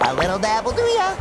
A little dab will do ya.